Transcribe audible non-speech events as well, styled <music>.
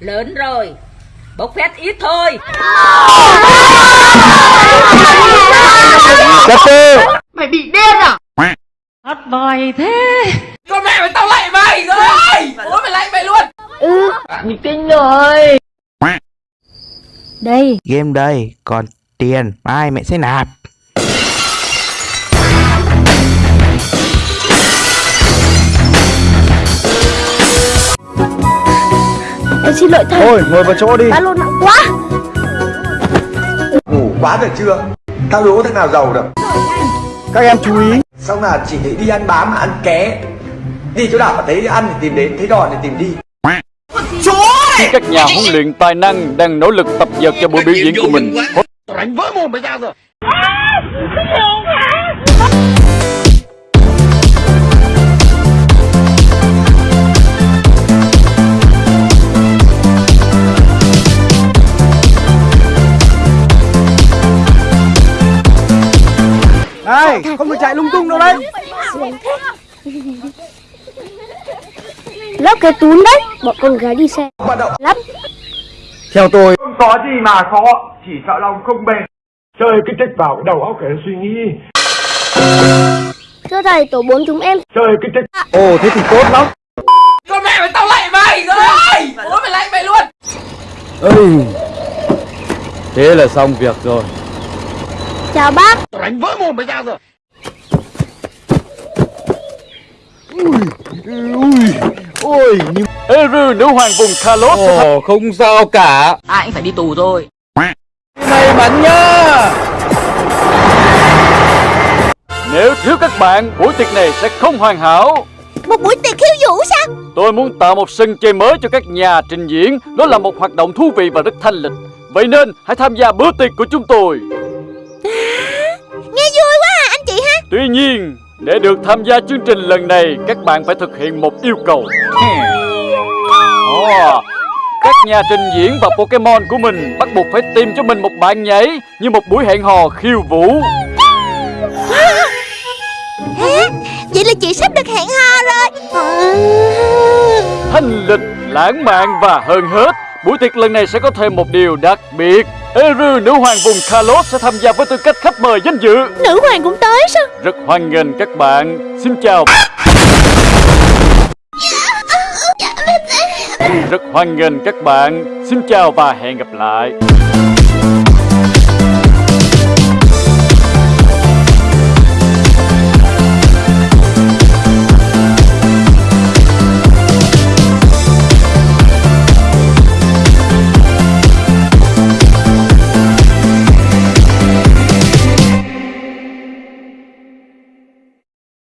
Lớn rồi. Bốc phét ít thôi. Mày bị điên à? Hát bài thế. Con mẹ mày tao lạy mày rồi. Bố mày lạy mày luôn. Ừ Mình tin rồi. Đây. Game đây Còn tiền. Mai mẹ sẽ nạp Em xin lỗi thầy. Thôi ngồi vào chỗ đi. Ba lô nặng quá. Ngủ quá được chưa? Tao đố thằng nào giàu được? Các em chú ý. Xong là chỉ thấy đi ăn bám mà ăn ké? Đi chỗ nào mà thấy ăn thì tìm đến, thấy đòn thì tìm đi. Khi các nhà huấn luyện tài năng đang nỗ lực tập dượt cho buổi biểu diễn của mình Này không được chạy lung tung đâu đấy. Lắp <laughs> cái túi đấy Bọn con gái đi xe. Hoạt động Lắp. Theo tôi Không có gì mà khó, chỉ sợ lòng không bền. Chơi cái trách vào đầu óc để suy nghĩ. Thưa thầy tổ 4 chúng em. Chơi cái trách Ồ thế thì tốt lắm. Con mẹ mày tao lạy mày rồi Bố mày lạy mày luôn. Ây, thế là xong việc rồi Chào bác. Ôi nhưng Eru nữ hoàng vùng Kalos Ồ không sao cả. Ai cũng phải đi tù thôi. May mắn nhá. Nếu thiếu các bạn, buổi tiệc này sẽ không hoàn hảo. Một buổi tiệc khiêu vũ sao? Tôi muốn tạo một sân chơi mới cho các nhà trình diễn. Đó là một hoạt động thú vị và rất thanh lịch. Vậy nên hãy tham gia bữa tiệc của chúng tôi <laughs> Nghe vui quá à anh chị ha. Tuy nhiên, để được tham gia chương trình lần này Các bạn phải thực hiện một yêu cầu. <laughs> Ồ, Các nhà trình diễn và Pokemon của mình Bắt buộc phải tìm cho mình một bạn nhảy Như một buổi hẹn hò khiêu vũ. <laughs> Vậy là chị sắp được hẹn hò rồi. Thanh lịch, lãng mạn và hơn hết Buổi tiệc lần này sẽ có thêm một điều đặc biệt Eru nữ hoàng vùng Kalos sẽ tham gia với tư cách khách mời danh dự. Nữ hoàng cũng tới sao? Rất hoan nghênh các bạn. Xin chào. Rất hoan nghênh các bạn. Xin chào và hẹn gặp lại